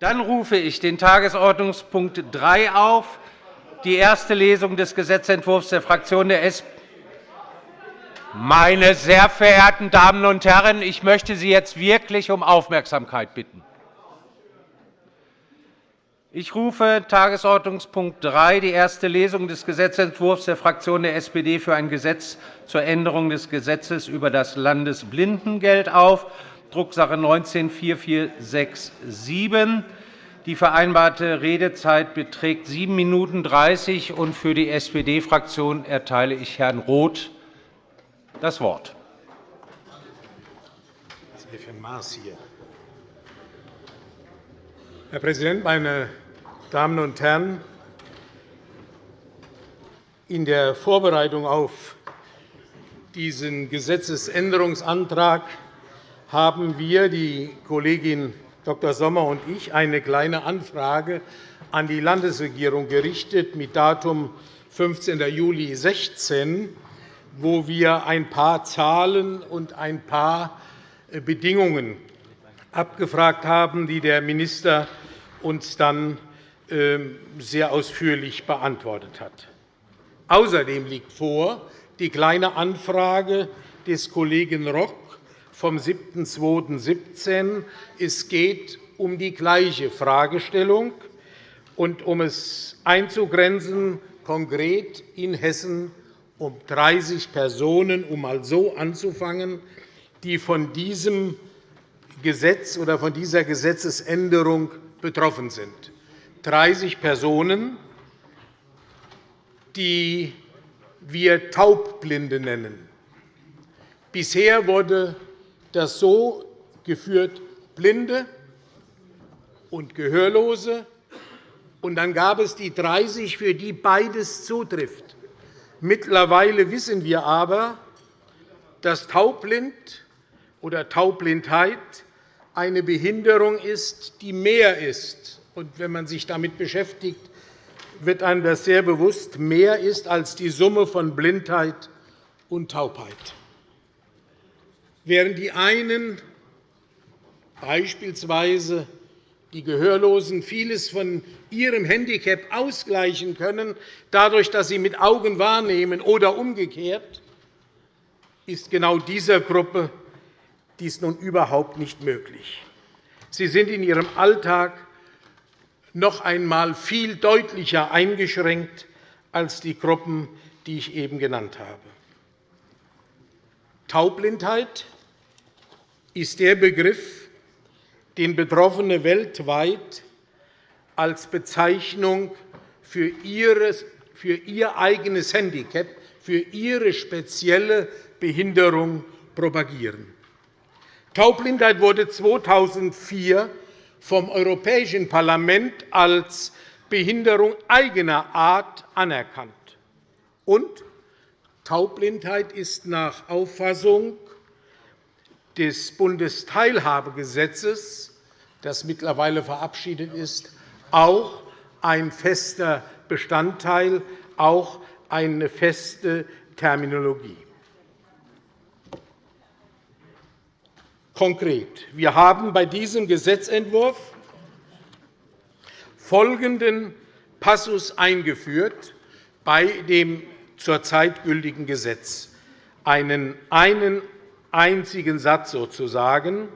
Dann rufe ich den Tagesordnungspunkt 3 auf, die erste Lesung des Gesetzentwurfs der Fraktion der SPD. Meine sehr verehrten Damen und Herren, ich möchte Sie jetzt wirklich um Aufmerksamkeit bitten. Ich rufe Tagesordnungspunkt 3, die erste Lesung des Gesetzentwurfs der Fraktion der SPD für ein Gesetz zur Änderung des Gesetzes über das Landesblindengeld auf, Drucksache 19-4467. Die vereinbarte Redezeit beträgt 7 Minuten 30 und Für die SPD-Fraktion erteile ich Herrn Roth das Wort. Herr Präsident, meine Damen und Herren! In der Vorbereitung auf diesen Gesetzesänderungsantrag haben wir, die Kollegin Dr. Sommer und ich, eine Kleine Anfrage an die Landesregierung gerichtet mit Datum 15. Juli 2016, wo wir ein paar Zahlen und ein paar Bedingungen abgefragt haben, die der Minister uns dann ähm, sehr ausführlich beantwortet hat. Außerdem liegt vor die Kleine Anfrage des Kollegen Rock vom 7.2.17. Es geht um die gleiche Fragestellung. Und um es einzugrenzen, konkret in Hessen um 30 Personen, um mal so anzufangen, die von diesem Gesetz oder von dieser Gesetzesänderung betroffen sind. 30 Personen, die wir Taubblinde nennen. Bisher wurde das so geführt, Blinde und Gehörlose. Und dann gab es die 30, für die beides zutrifft. Mittlerweile wissen wir aber, dass Taubblind oder Taubblindheit eine Behinderung ist, die mehr ist. Und wenn man sich damit beschäftigt, wird einem das sehr bewusst, mehr ist als die Summe von Blindheit und Taubheit. Während die einen, beispielsweise die Gehörlosen, vieles von ihrem Handicap ausgleichen können, dadurch, dass sie mit Augen wahrnehmen oder umgekehrt, ist genau dieser Gruppe dies nun überhaupt nicht möglich. Sie sind in ihrem Alltag noch einmal viel deutlicher eingeschränkt als die Gruppen, die ich eben genannt habe. Taubblindheit ist der Begriff, den Betroffene weltweit als Bezeichnung für ihr eigenes Handicap, für ihre spezielle Behinderung propagieren. Taubblindheit wurde 2004 vom Europäischen Parlament als Behinderung eigener Art anerkannt. Und Taubblindheit ist nach Auffassung des Bundesteilhabegesetzes, das mittlerweile verabschiedet ist, auch ein fester Bestandteil, auch eine feste Terminologie. konkret. Wir haben bei diesem Gesetzentwurf folgenden Passus eingeführt bei dem zurzeit gültigen Gesetz. Einen, einen einzigen Satz sozusagen.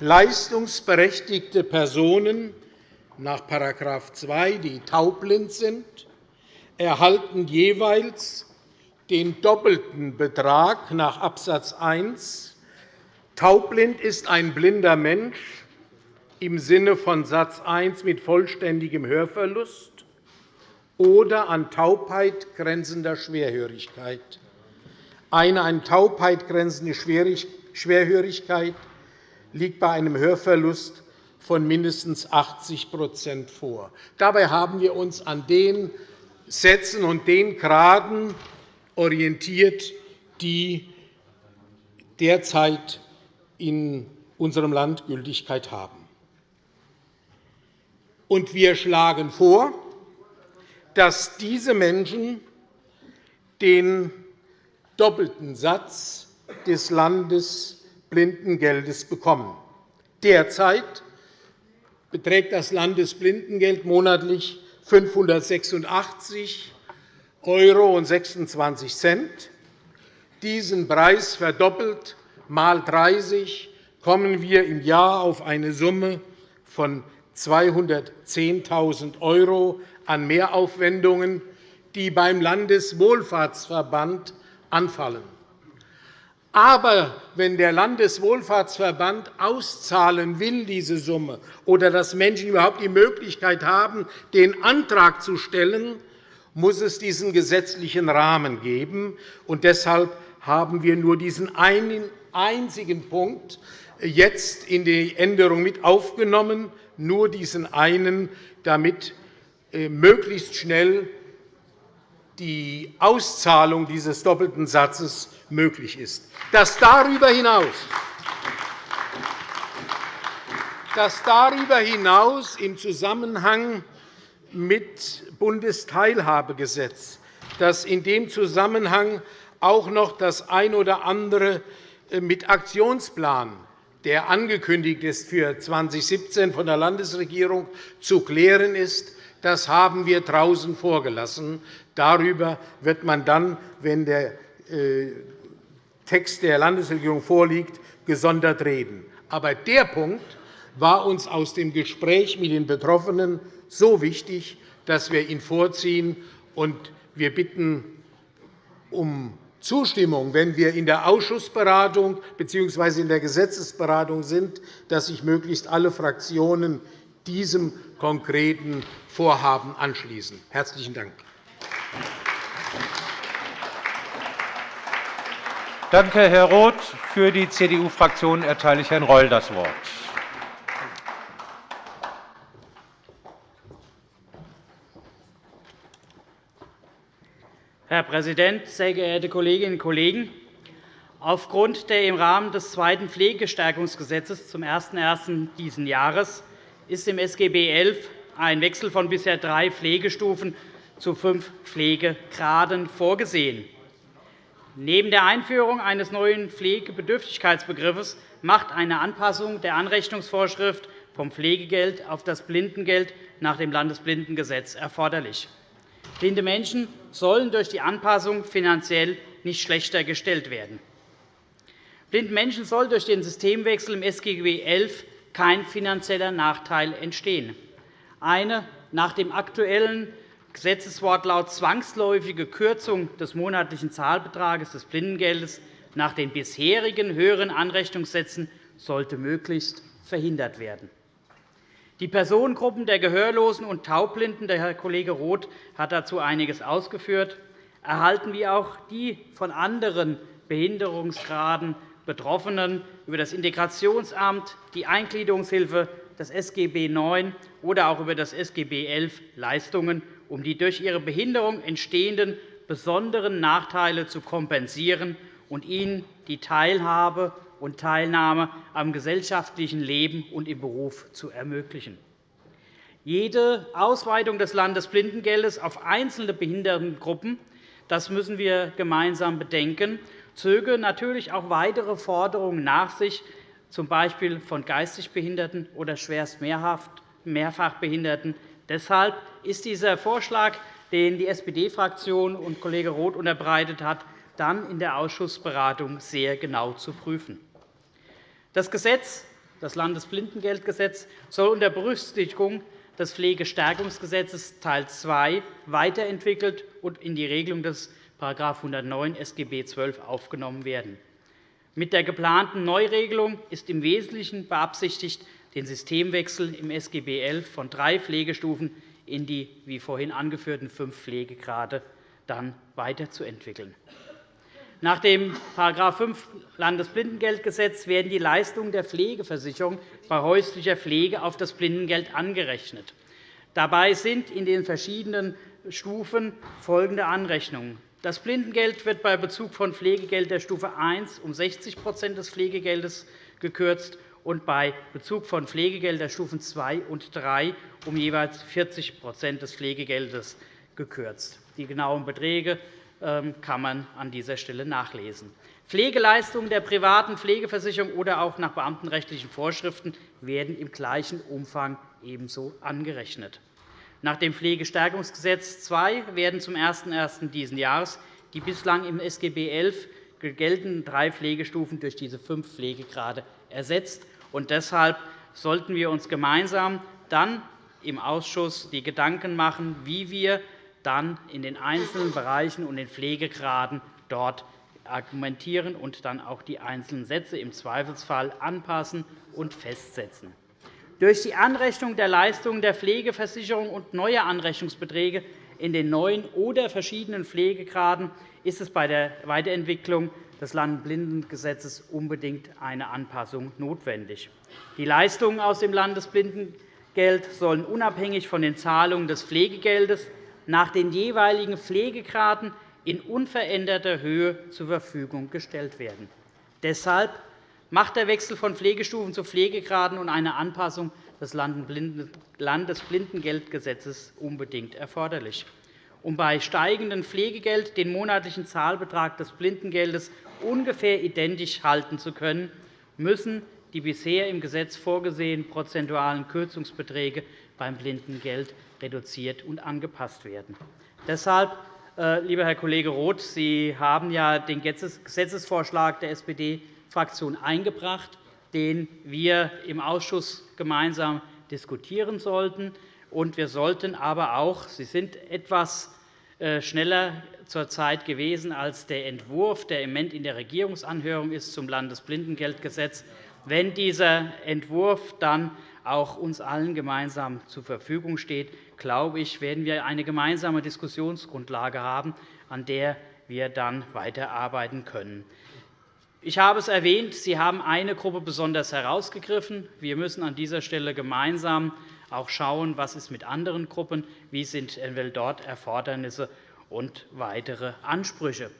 Leistungsberechtigte Personen nach § 2, die taubblind sind, erhalten jeweils den doppelten Betrag nach Abs. 1 Taubblind ist ein blinder Mensch im Sinne von Satz 1 mit vollständigem Hörverlust oder an Taubheit grenzender Schwerhörigkeit. Eine an Taubheit grenzende Schwerhörigkeit liegt bei einem Hörverlust von mindestens 80% vor. Dabei haben wir uns an den Sätzen und den Graden orientiert, die derzeit in unserem Land Gültigkeit haben. Und wir schlagen vor, dass diese Menschen den doppelten Satz des Landesblindengeldes bekommen. Derzeit beträgt das Landesblindengeld monatlich 586 € 26 Diesen Preis verdoppelt mal 30 kommen wir im Jahr auf eine Summe von 210.000 € an Mehraufwendungen, die beim Landeswohlfahrtsverband anfallen. Aber wenn der Landeswohlfahrtsverband auszahlen will, diese Summe, oder dass Menschen überhaupt die Möglichkeit haben, den Antrag zu stellen, muss es diesen gesetzlichen Rahmen geben. Und deshalb haben wir nur diesen einen einzigen Punkt jetzt in die Änderung mit aufgenommen, nur diesen einen, damit möglichst schnell die Auszahlung dieses doppelten Satzes möglich ist. Dass darüber hinaus, dass darüber hinaus im Zusammenhang mit Bundesteilhabegesetz, dass in dem Zusammenhang auch noch das ein oder andere äh, mit Aktionsplan, der angekündigt ist für 2017 von der Landesregierung zu klären ist, das haben wir draußen vorgelassen. Darüber wird man dann, wenn der äh, Text der Landesregierung vorliegt, gesondert reden. Aber der Punkt war uns aus dem Gespräch mit den Betroffenen so wichtig, dass wir ihn vorziehen. Wir bitten um Zustimmung, wenn wir in der Ausschussberatung bzw. in der Gesetzesberatung sind, dass sich möglichst alle Fraktionen diesem konkreten Vorhaben anschließen. – Herzlichen Dank. Danke, Herr Roth. Für die CDU-Fraktion erteile ich Herrn Reul das Wort. Herr Präsident, sehr geehrte Kolleginnen und Kollegen! Aufgrund der im Rahmen des zweiten Pflegestärkungsgesetzes zum 01.01. dieses Jahres ist im SGB XI ein Wechsel von bisher drei Pflegestufen zu fünf Pflegegraden vorgesehen. Neben der Einführung eines neuen Pflegebedürftigkeitsbegriffes macht eine Anpassung der Anrechnungsvorschrift vom Pflegegeld auf das Blindengeld nach dem Landesblindengesetz erforderlich. Blinde Menschen sollen durch die Anpassung finanziell nicht schlechter gestellt werden. Blinden Menschen soll durch den Systemwechsel im SGB XI kein finanzieller Nachteil entstehen. Eine nach dem aktuellen Gesetzeswortlaut zwangsläufige Kürzung des monatlichen Zahlbetrages des Blindengeldes nach den bisherigen höheren Anrechnungssätzen sollte möglichst verhindert werden. Die Personengruppen der Gehörlosen und Taubblinden, der Herr Kollege Roth hat dazu einiges ausgeführt, erhalten wie auch die von anderen Behinderungsgraden Betroffenen über das Integrationsamt, die Eingliederungshilfe, das SGB IX oder auch über das SGB XI Leistungen, um die durch ihre Behinderung entstehenden besonderen Nachteile zu kompensieren und ihnen die Teilhabe und Teilnahme am gesellschaftlichen Leben und im Beruf zu ermöglichen. Jede Ausweitung des Landesblindengeldes auf einzelne Behindertengruppen das müssen wir gemeinsam bedenken, zöge natürlich auch weitere Forderungen nach sich, z. B. von geistig Behinderten oder schwerst Mehrfachbehinderten. Deshalb ist dieser Vorschlag, den die SPD-Fraktion und Kollege Roth unterbreitet hat, dann in der Ausschussberatung sehr genau zu prüfen. Das Gesetz, das Landesblindengeldgesetz, soll unter Berücksichtigung des Pflegestärkungsgesetzes Teil II weiterentwickelt und in die Regelung des § 109 SGB XII aufgenommen werden. Mit der geplanten Neuregelung ist im Wesentlichen beabsichtigt, den Systemwechsel im SGB XI von drei Pflegestufen in die, wie vorhin angeführten, fünf Pflegegrade dann weiterzuentwickeln. Nach dem § 5 Landesblindengeldgesetz werden die Leistungen der Pflegeversicherung bei häuslicher Pflege auf das Blindengeld angerechnet. Dabei sind in den verschiedenen Stufen folgende Anrechnungen. Das Blindengeld wird bei Bezug von Pflegegeld der Stufe 1 um 60% des Pflegegeldes gekürzt und bei Bezug von Pflegegeld der Stufen 2 und 3 um jeweils 40% des Pflegegeldes gekürzt. Die genauen Beträge ähm, kann man an dieser Stelle nachlesen. Pflegeleistungen der privaten Pflegeversicherung oder auch nach beamtenrechtlichen Vorschriften werden im gleichen Umfang ebenso angerechnet. Nach dem Pflegestärkungsgesetz II werden zum 01.01. dieses Jahres die bislang im SGB XI geltenden drei Pflegestufen durch diese fünf Pflegegrade ersetzt. deshalb sollten wir uns gemeinsam dann im Ausschuss die Gedanken machen, wie wir dann in den einzelnen Bereichen und den Pflegegraden dort argumentieren und dann auch die einzelnen Sätze im Zweifelsfall anpassen und festsetzen. Durch die Anrechnung der Leistungen der Pflegeversicherung und neue Anrechnungsbeträge in den neuen oder verschiedenen Pflegegraden ist es bei der Weiterentwicklung des Landesblindengesetzes unbedingt eine Anpassung notwendig. Die Leistungen aus dem Landesblindengeld sollen unabhängig von den Zahlungen des Pflegegeldes nach den jeweiligen Pflegegraden in unveränderter Höhe zur Verfügung gestellt werden. Deshalb macht der Wechsel von Pflegestufen zu Pflegegraden und eine Anpassung des Landesblindengeldgesetzes unbedingt erforderlich. Um bei steigendem Pflegegeld den monatlichen Zahlbetrag des Blindengeldes ungefähr identisch halten zu können, müssen die bisher im Gesetz vorgesehenen prozentualen Kürzungsbeträge beim Blindengeld reduziert und angepasst werden. Deshalb, äh, lieber Herr Kollege Roth, Sie haben ja den Gesetzesvorschlag der SPD-Fraktion eingebracht, den wir im Ausschuss gemeinsam diskutieren sollten. Wir sollten aber auch, Sie sind etwas äh, schneller zur Zeit gewesen als der Entwurf, der im Moment in der Regierungsanhörung ist zum Landesblindengeldgesetz. Wenn dieser Entwurf dann auch uns allen gemeinsam zur Verfügung steht, glaube ich, werden wir eine gemeinsame Diskussionsgrundlage haben, an der wir dann weiterarbeiten können. Ich habe es erwähnt, Sie haben eine Gruppe besonders herausgegriffen. Wir müssen an dieser Stelle gemeinsam auch schauen, was ist mit anderen Gruppen, wie sind dort Erfordernisse und weitere Ansprüche.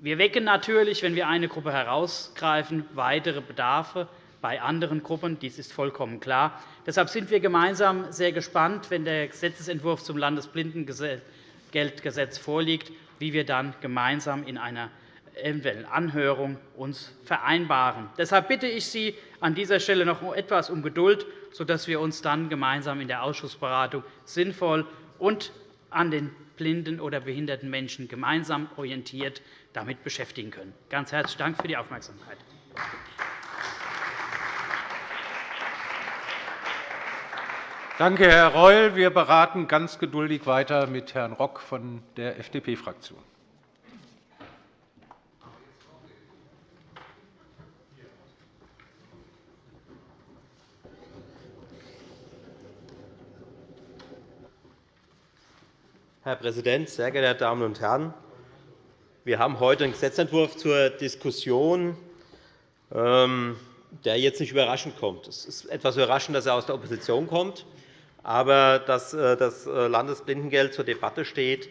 Wir wecken natürlich, wenn wir eine Gruppe herausgreifen, weitere Bedarfe bei anderen Gruppen. Dies ist vollkommen klar. Deshalb sind wir gemeinsam sehr gespannt, wenn der Gesetzentwurf zum Landesblindengeldgesetz vorliegt, wie wir dann gemeinsam in einer eventuellen Anhörung uns vereinbaren. Deshalb bitte ich Sie an dieser Stelle noch etwas um Geduld, sodass wir uns dann gemeinsam in der Ausschussberatung sinnvoll und an den blinden oder behinderten Menschen gemeinsam orientiert damit beschäftigen können. Ganz herzlichen Dank für die Aufmerksamkeit. Danke, Herr Reul. Wir beraten ganz geduldig weiter mit Herrn Rock von der FDP-Fraktion. Herr Präsident, sehr geehrte Damen und Herren! Wir haben heute einen Gesetzentwurf zur Diskussion, ähm, der jetzt nicht überraschend kommt. Es ist etwas überraschend, dass er aus der Opposition kommt. Aber dass äh, das äh, Landesblindengeld zur Debatte steht,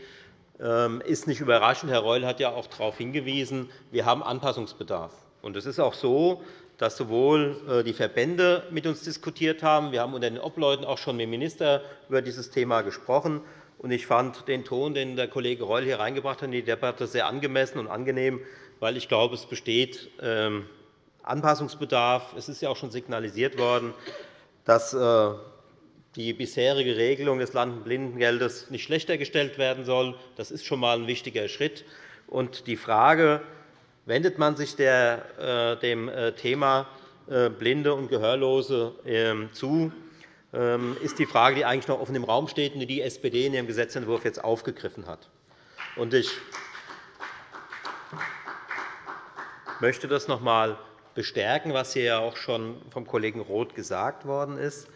ähm, ist nicht überraschend. Herr Reul hat ja auch darauf hingewiesen, wir haben Anpassungsbedarf. Es ist auch so, dass sowohl äh, die Verbände mit uns diskutiert haben. Wir haben unter den Obleuten auch schon mit dem Minister über dieses Thema gesprochen. Ich fand den Ton, den der Kollege Reul hier reingebracht hat in die Debatte, sehr angemessen und angenehm, weil ich glaube, es besteht ähm, Anpassungsbedarf. Es ist ja auch schon signalisiert worden, dass äh, die bisherige Regelung des Landesblindengeldes nicht schlechter gestellt werden soll. Das ist schon einmal ein wichtiger Schritt. Und die Frage, wendet man sich äh, dem äh, Thema Blinde und Gehörlose ähm, zu, ist die Frage, die eigentlich noch offen im Raum steht und die die SPD in ihrem Gesetzentwurf jetzt aufgegriffen hat. Ich möchte das noch einmal bestärken, was hier auch schon vom Kollegen Roth gesagt worden ist.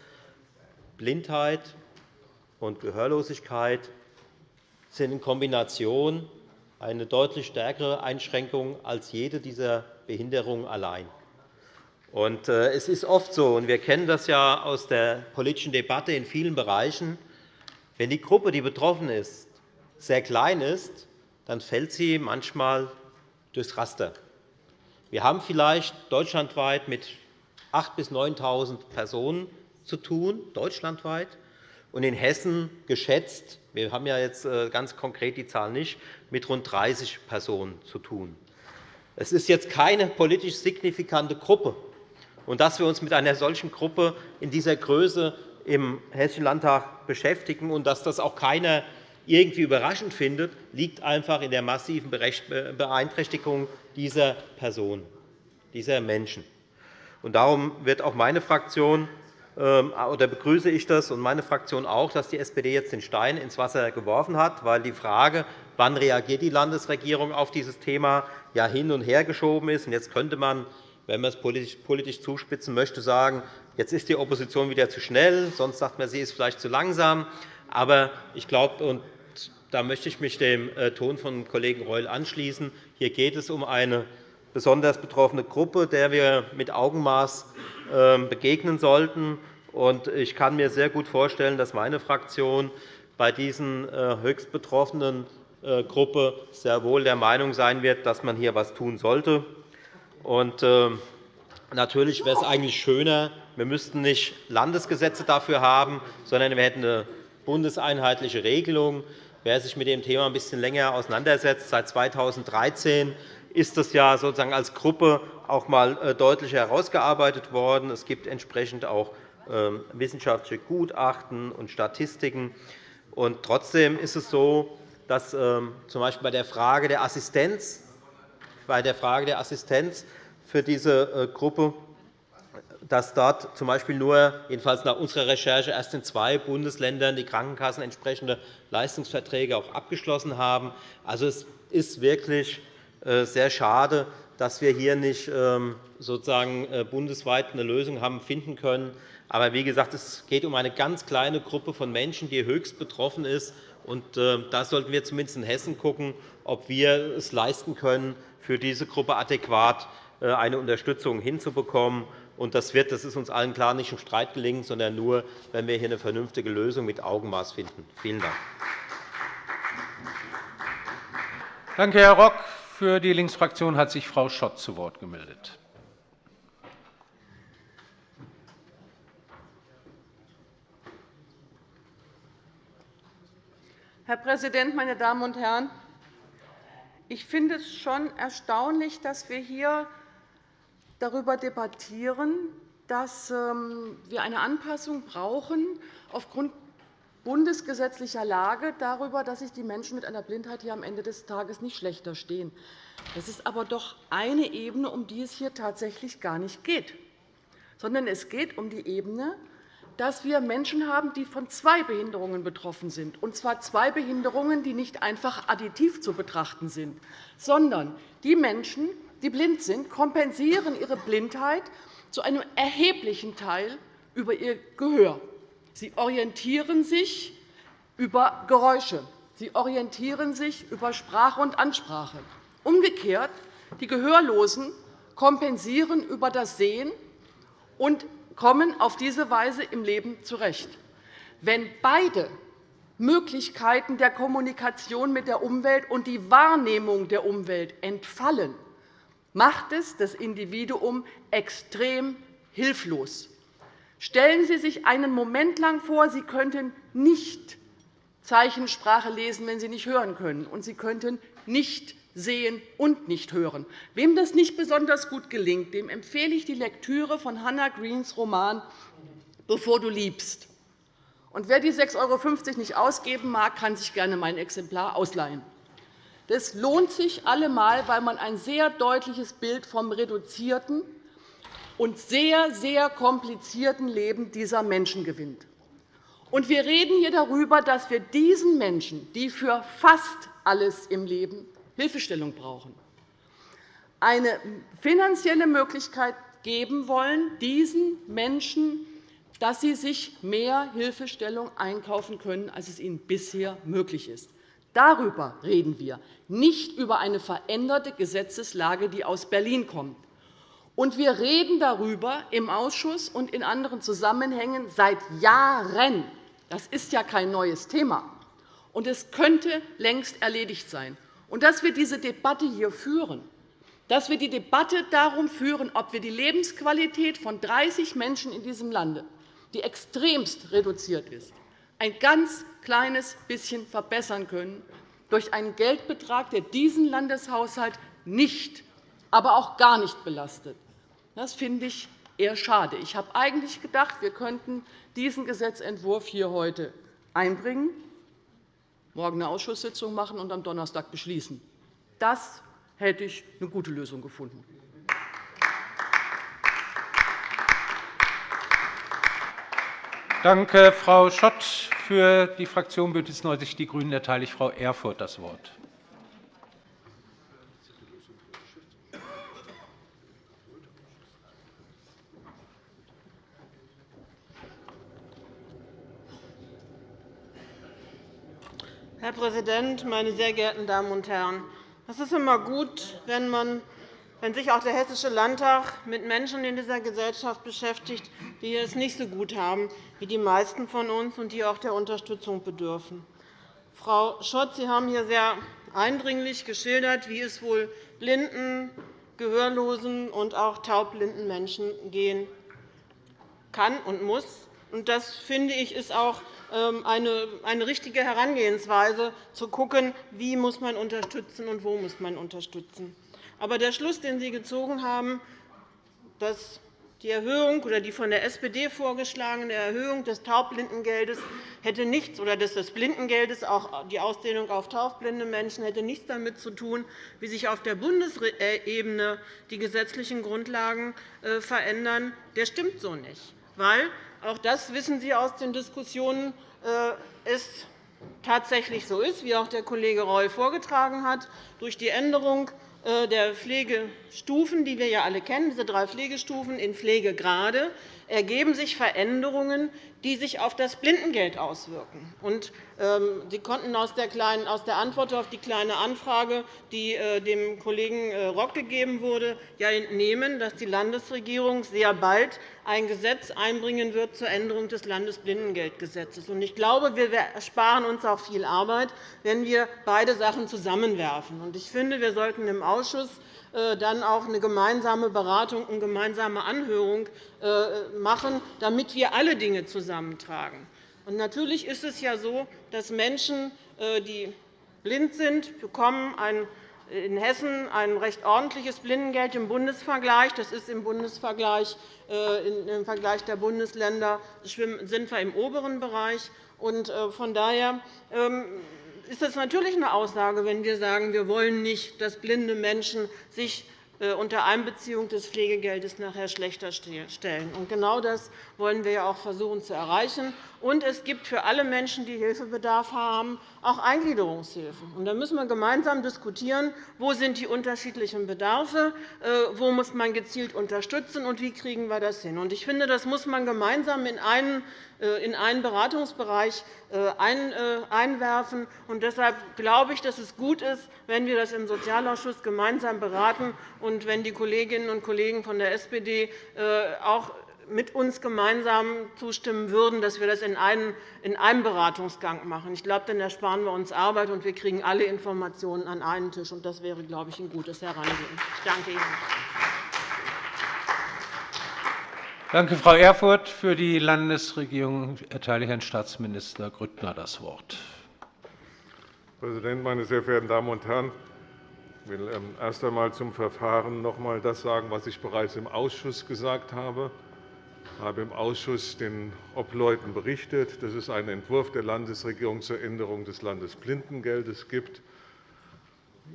Blindheit und Gehörlosigkeit sind in Kombination eine deutlich stärkere Einschränkung als jede dieser Behinderungen allein. Äh, es ist oft so, und wir kennen das ja aus der politischen Debatte in vielen Bereichen, wenn die Gruppe, die betroffen ist, sehr klein ist, dann fällt sie manchmal durchs Raster. Wir haben vielleicht deutschlandweit mit 8.000 bis 9.000 Personen zu tun, deutschlandweit, und in Hessen geschätzt, wir haben ja jetzt äh, ganz konkret die Zahl nicht, mit rund 30 Personen zu tun. Es ist jetzt keine politisch signifikante Gruppe, und dass wir uns mit einer solchen Gruppe in dieser Größe im Hessischen Landtag beschäftigen. Und dass das auch keiner irgendwie überraschend findet, liegt einfach in der massiven Beeinträchtigung dieser Personen, dieser Menschen. Darum wird auch meine Fraktion ähm, oder begrüße ich das und meine Fraktion auch, dass die SPD jetzt den Stein ins Wasser geworfen hat, weil die Frage, wann reagiert die Landesregierung auf dieses Thema, ja hin und her geschoben ist. Jetzt könnte man, wenn man es politisch zuspitzen möchte, sagen, jetzt ist die Opposition wieder zu schnell, sonst sagt man, sie ist vielleicht zu langsam. Aber ich glaube, und da möchte ich mich dem äh, Ton von Kollegen Reul anschließen, hier geht es um eine besonders betroffene Gruppe, der wir mit Augenmaß ähm, begegnen sollten. Ich kann mir sehr gut vorstellen, dass meine Fraktion bei diesen äh, höchst betroffenen äh, Gruppe sehr wohl der Meinung sein wird, dass man hier etwas tun sollte. Ähm, natürlich wäre es eigentlich schöner, wir müssten nicht Landesgesetze dafür haben, sondern wir hätten eine bundeseinheitliche Regelung. Wer sich mit dem Thema ein bisschen länger auseinandersetzt, seit 2013 ist das ja sozusagen als Gruppe auch einmal äh, deutlich herausgearbeitet worden. Es gibt entsprechend auch ähm, wissenschaftliche Gutachten und Statistiken. Und trotzdem ist es so, dass ähm, z. B. bei der Frage der Assistenz, bei der Frage der Assistenz für diese äh, Gruppe dass dort z.B. nur, jedenfalls nach unserer Recherche, erst in zwei Bundesländern die Krankenkassen entsprechende Leistungsverträge auch abgeschlossen haben. Also, es ist wirklich äh, sehr schade, dass wir hier nicht ähm, sozusagen äh, bundesweit eine Lösung haben finden können. Aber wie gesagt, es geht um eine ganz kleine Gruppe von Menschen, die höchst betroffen ist. Und da sollten wir zumindest in Hessen schauen, ob wir es leisten können, für diese Gruppe adäquat eine Unterstützung hinzubekommen. Und das wird, das ist uns allen klar, nicht im Streit gelingen, sondern nur, wenn wir hier eine vernünftige Lösung mit Augenmaß finden. Vielen Dank. Danke, Herr Rock. Für die Linksfraktion hat sich Frau Schott zu Wort gemeldet. Herr Präsident, meine Damen und Herren! Ich finde es schon erstaunlich, dass wir hier darüber debattieren, dass ähm, wir eine Anpassung brauchen aufgrund bundesgesetzlicher Lage darüber, dass sich die Menschen mit einer Blindheit hier am Ende des Tages nicht schlechter stehen. Das ist aber doch eine Ebene, um die es hier tatsächlich gar nicht geht, sondern es geht um die Ebene, dass wir Menschen haben, die von zwei Behinderungen betroffen sind, und zwar zwei Behinderungen, die nicht einfach additiv zu betrachten sind, sondern die Menschen, die blind sind, kompensieren ihre Blindheit zu einem erheblichen Teil über ihr Gehör. Sie orientieren sich über Geräusche. Sie orientieren sich über Sprache und Ansprache. Umgekehrt, die Gehörlosen kompensieren über das Sehen und kommen auf diese Weise im Leben zurecht. Wenn beide Möglichkeiten der Kommunikation mit der Umwelt und die Wahrnehmung der Umwelt entfallen, macht es das Individuum extrem hilflos. Stellen Sie sich einen Moment lang vor, Sie könnten nicht Zeichensprache lesen, wenn Sie nicht hören können, und Sie könnten nicht sehen und nicht hören. Wem das nicht besonders gut gelingt, dem empfehle ich die Lektüre von Hannah Greens Roman Bevor du liebst. Und wer die 6,50 € nicht ausgeben mag, kann sich gerne mein Exemplar ausleihen. Das lohnt sich allemal, weil man ein sehr deutliches Bild vom reduzierten, und sehr, sehr komplizierten Leben dieser Menschen gewinnt. Und wir reden hier darüber, dass wir diesen Menschen, die für fast alles im Leben Hilfestellung brauchen, eine finanzielle Möglichkeit geben wollen, diesen Menschen, dass sie sich mehr Hilfestellung einkaufen können, als es ihnen bisher möglich ist. Darüber reden wir, nicht über eine veränderte Gesetzeslage, die aus Berlin kommt. Und wir reden darüber im Ausschuss und in anderen Zusammenhängen seit Jahren. Das ist ja kein neues Thema. Und es könnte längst erledigt sein. Und dass wir diese Debatte hier führen, dass wir die Debatte darum führen, ob wir die Lebensqualität von 30 Menschen in diesem Lande, die extremst reduziert ist, ein ganz kleines bisschen verbessern können durch einen Geldbetrag, der diesen Landeshaushalt nicht, aber auch gar nicht belastet. Das finde ich eher schade. Ich habe eigentlich gedacht, wir könnten diesen Gesetzentwurf hier heute einbringen, morgen eine Ausschusssitzung machen und am Donnerstag beschließen. Das hätte ich eine gute Lösung gefunden. Danke, Frau Schott. Für die Fraktion BÜNDNIS 90 die GRÜNEN erteile ich Frau Erfurth das Wort. Herr Präsident, meine sehr geehrten Damen und Herren! Es ist immer gut, wenn, man, wenn sich auch der Hessische Landtag mit Menschen in dieser Gesellschaft beschäftigt, die es nicht so gut haben wie die meisten von uns und die auch der Unterstützung bedürfen. Frau Schott, Sie haben hier sehr eindringlich geschildert, wie es wohl blinden, gehörlosen und auch taubblinden Menschen gehen kann und muss. Das finde ich ist auch ähm, eine richtige Herangehensweise, zu schauen, wie muss man unterstützen und wo muss man unterstützen. Aber der Schluss, den Sie gezogen haben, dass die Erhöhung oder die von der SPD vorgeschlagene Erhöhung des Taubblindengeldes hätte nichts oder des Blindengeldes, auch die Ausdehnung auf taubblinde Menschen, hätte nichts damit zu tun, wie sich auf der Bundesebene die gesetzlichen Grundlagen äh, verändern. Der stimmt so nicht, weil auch das wissen Sie aus den Diskussionen, äh, es tatsächlich so ist, wie auch der Kollege Reul vorgetragen hat. Durch die Änderung äh, der Pflegestufen, die wir ja alle kennen, diese drei Pflegestufen in Pflegegrade, ergeben sich Veränderungen, die sich auf das Blindengeld auswirken. Ähm, Sie konnten aus der Antwort auf die Kleine Anfrage, die äh, dem Kollegen äh, Rock gegeben wurde, entnehmen, dass die Landesregierung sehr bald ein Gesetz einbringen wird zur Änderung des Landesblindengeldgesetzes. Ich glaube, wir ersparen uns auch viel Arbeit, wenn wir beide Sachen zusammenwerfen. Ich finde, wir sollten im Ausschuss äh, dann auch eine gemeinsame Beratung und gemeinsame Anhörung machen, damit wir alle Dinge zusammentragen. natürlich ist es ja so, dass Menschen, äh, die blind sind, bekommen in Hessen ein recht ordentliches Blindengeld im Bundesvergleich. Das ist im Bundesvergleich im Vergleich der Bundesländer sind wir im oberen Bereich. Von daher ähm, ist das natürlich eine Aussage, wenn wir sagen, wir wollen nicht, dass blinde Menschen sich äh, unter Einbeziehung des Pflegegeldes nachher schlechter stellen. Genau das wollen wir auch versuchen zu erreichen. Und es gibt für alle Menschen, die Hilfebedarf haben, auch Eingliederungshilfen. Da müssen wir gemeinsam diskutieren, wo sind die unterschiedlichen Bedarfe, äh, wo muss man gezielt unterstützen und wie kriegen wir das hin. Ich finde, das muss man gemeinsam in einen äh, Beratungsbereich einwerfen. Deshalb glaube ich, dass es gut ist, wenn wir das im Sozialausschuss gemeinsam beraten und wenn die Kolleginnen und Kollegen von der SPD äh, auch mit uns gemeinsam zustimmen würden, dass wir das in einem Beratungsgang machen. Ich glaube, dann ersparen wir uns Arbeit, und wir kriegen alle Informationen an einen Tisch. Das wäre, glaube ich, ein gutes Herangehen. Ich danke Ihnen. Danke, Frau Erfurth. Für die Landesregierung erteile ich Herrn Staatsminister Grüttner das Wort. Herr Präsident, meine sehr verehrten Damen und Herren! Ich will ähm, erst einmal zum Verfahren noch einmal das sagen, was ich bereits im Ausschuss gesagt habe. Ich habe im Ausschuss den Obleuten berichtet, dass es einen Entwurf der Landesregierung zur Änderung des Landesblindengeldes gibt,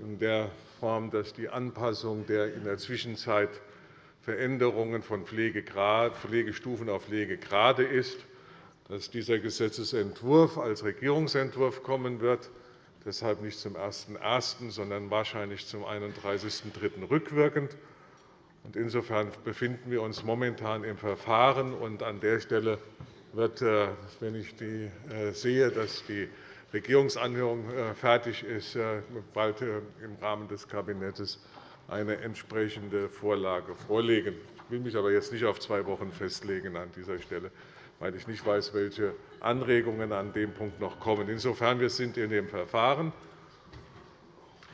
in der Form, dass die Anpassung der in der Zwischenzeit Veränderungen von Pflegestufen auf Pflegegrade ist, dass dieser Gesetzentwurf als Regierungsentwurf kommen wird deshalb nicht zum 01.01., sondern wahrscheinlich zum 31.03. rückwirkend. Insofern befinden wir uns momentan im Verfahren. an der Stelle wird, äh, wenn ich äh, sehe, dass die Regierungsanhörung äh, fertig ist, bald im Rahmen des Kabinetts eine entsprechende Vorlage vorlegen. Ich will mich aber jetzt nicht auf zwei Wochen festlegen an dieser Stelle weil ich nicht weiß, welche Anregungen an dem Punkt noch kommen. Insofern wir sind in dem Verfahren.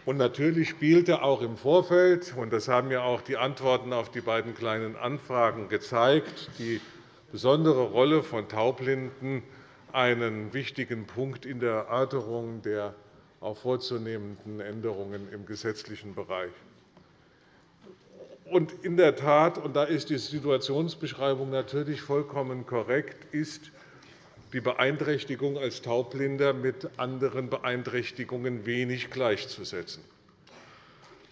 Und natürlich spielte auch im Vorfeld, und das haben ja auch die Antworten auf die beiden Kleinen Anfragen gezeigt, die besondere Rolle von Taubblinden einen wichtigen Punkt in der Erörterung der auch vorzunehmenden Änderungen im gesetzlichen Bereich. Und in der Tat, und da ist die Situationsbeschreibung natürlich vollkommen korrekt, ist die Beeinträchtigung als Taubblinder mit anderen Beeinträchtigungen wenig gleichzusetzen.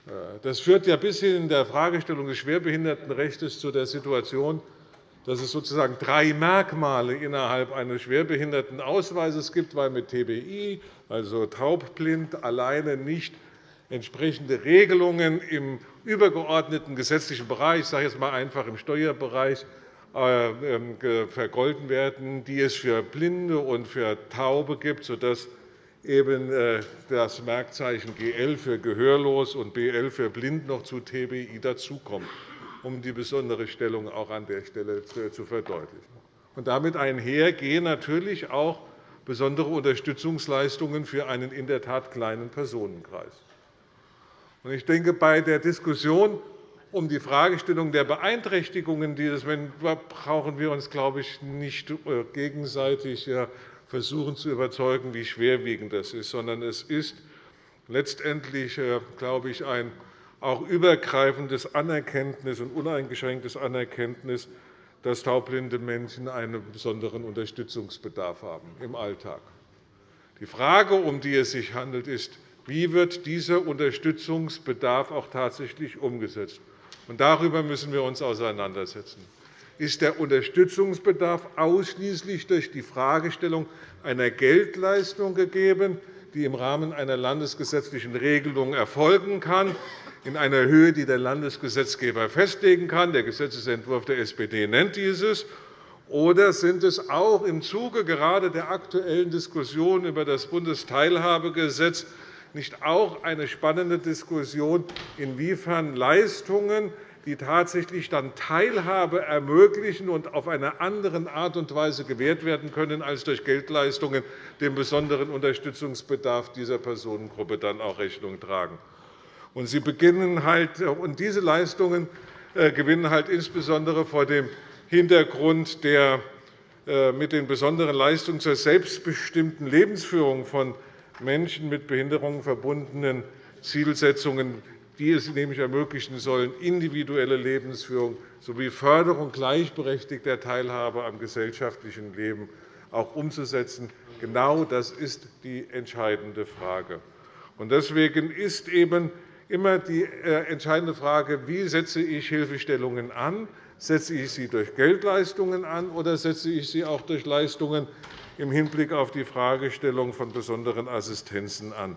Äh, das führt ja bis hin in der Fragestellung des Schwerbehindertenrechts zu der Situation, dass es sozusagen drei Merkmale innerhalb eines Schwerbehindertenausweises gibt, weil mit TBI, also taubblind, alleine nicht entsprechende Regelungen im übergeordneten gesetzlichen Bereich, ich sage jetzt einmal einfach im Steuerbereich, äh, ähm, vergolten werden, die es für Blinde und für Taube gibt, sodass eben äh, das Merkzeichen GL für gehörlos und BL für blind noch zu TBI dazukommt, um die besondere Stellung auch an der Stelle zu verdeutlichen. Damit einher gehen natürlich auch besondere Unterstützungsleistungen für einen in der Tat kleinen Personenkreis. Ich denke, bei der Diskussion um die Fragestellung der Beeinträchtigungen dieses brauchen wir uns, glaube ich, nicht äh, gegenseitig versuchen zu überzeugen, wie schwerwiegend das ist, sondern es ist letztendlich, äh, glaube ich, ein auch übergreifendes Anerkenntnis und uneingeschränktes Anerkenntnis, dass taubblinde Menschen einen besonderen Unterstützungsbedarf haben im Alltag. Die Frage, um die es sich handelt, ist, wie wird dieser Unterstützungsbedarf auch tatsächlich umgesetzt? Und darüber müssen wir uns auseinandersetzen. Ist der Unterstützungsbedarf ausschließlich durch die Fragestellung einer Geldleistung gegeben, die im Rahmen einer landesgesetzlichen Regelung erfolgen kann, in einer Höhe, die der Landesgesetzgeber festlegen kann? Der Gesetzentwurf der SPD nennt dieses. Oder sind es auch im Zuge gerade der aktuellen Diskussion über das Bundesteilhabegesetz nicht auch eine spannende Diskussion, inwiefern Leistungen, die tatsächlich dann Teilhabe ermöglichen und auf eine andere Art und Weise gewährt werden können als durch Geldleistungen, dem besonderen Unterstützungsbedarf dieser Personengruppe dann auch Rechnung tragen. Und sie beginnen halt, und diese Leistungen äh, gewinnen halt insbesondere vor dem Hintergrund der äh, mit den besonderen Leistungen zur selbstbestimmten Lebensführung von Menschen mit Behinderungen verbundenen Zielsetzungen, die es nämlich ermöglichen sollen, individuelle Lebensführung sowie Förderung gleichberechtigter Teilhabe am gesellschaftlichen Leben auch umzusetzen. Genau das ist die entscheidende Frage. Deswegen ist eben immer die äh, entscheidende Frage, wie setze ich Hilfestellungen an? Setze ich sie durch Geldleistungen an, oder setze ich sie auch durch Leistungen im Hinblick auf die Fragestellung von besonderen Assistenzen an.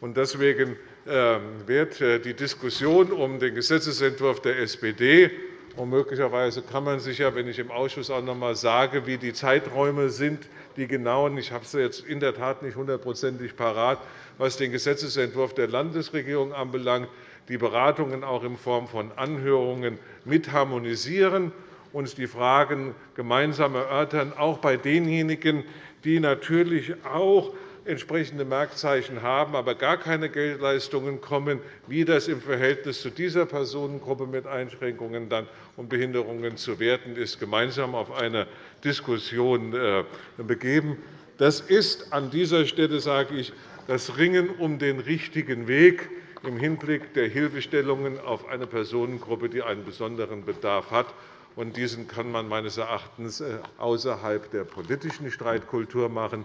Deswegen ähm, wird äh, die Diskussion um den Gesetzentwurf der SPD und möglicherweise kann man sich ja, wenn ich im Ausschuss auch noch einmal sage, wie die Zeiträume sind, die genauen, ich habe sie jetzt in der Tat nicht hundertprozentig parat, was den Gesetzentwurf der Landesregierung anbelangt, die Beratungen auch in Form von Anhörungen mit harmonisieren uns die Fragen gemeinsam erörtern, auch bei denjenigen, die natürlich auch entsprechende Merkzeichen haben, aber gar keine Geldleistungen kommen, wie das im Verhältnis zu dieser Personengruppe mit Einschränkungen und Behinderungen zu werten ist, gemeinsam auf eine Diskussion äh, begeben. Das ist an dieser Stelle, sage ich, das Ringen um den richtigen Weg im Hinblick der Hilfestellungen auf eine Personengruppe, die einen besonderen Bedarf hat und diesen kann man meines Erachtens äh, außerhalb der politischen Streitkultur machen.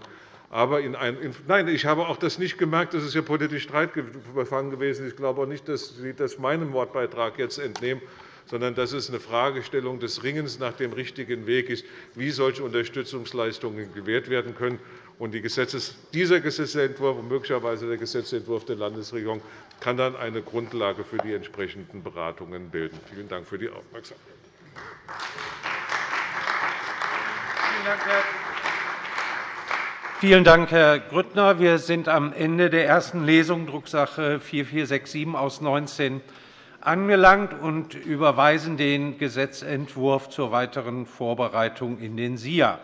Aber in ein, in, nein, ich habe auch das nicht gemerkt, dass es hier politisch streitbefangen gewesen ist. Ich glaube auch nicht, dass Sie das meinem Wortbeitrag jetzt entnehmen, sondern dass es eine Fragestellung des Ringens nach dem richtigen Weg ist, wie solche Unterstützungsleistungen gewährt werden können. Und die Gesetzes, dieser Gesetzentwurf und möglicherweise der Gesetzentwurf der Landesregierung kann dann eine Grundlage für die entsprechenden Beratungen bilden. Vielen Dank für die Aufmerksamkeit. Vielen Dank, Herr Grüttner. Wir sind am Ende der ersten Lesung Drucksache 4467 aus 19 angelangt und überweisen den Gesetzentwurf zur weiteren Vorbereitung in den SIA.